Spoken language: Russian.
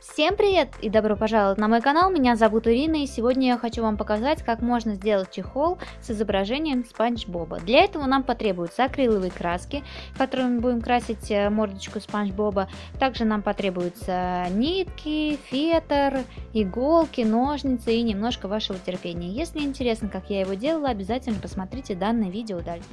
Всем привет и добро пожаловать на мой канал, меня зовут Ирина и сегодня я хочу вам показать, как можно сделать чехол с изображением Спанч Боба. Для этого нам потребуются акриловые краски, которыми будем красить э, мордочку Спанч Боба. Также нам потребуются нитки, фетр, иголки, ножницы и немножко вашего терпения. Если интересно, как я его делала, обязательно посмотрите данное видео дальше.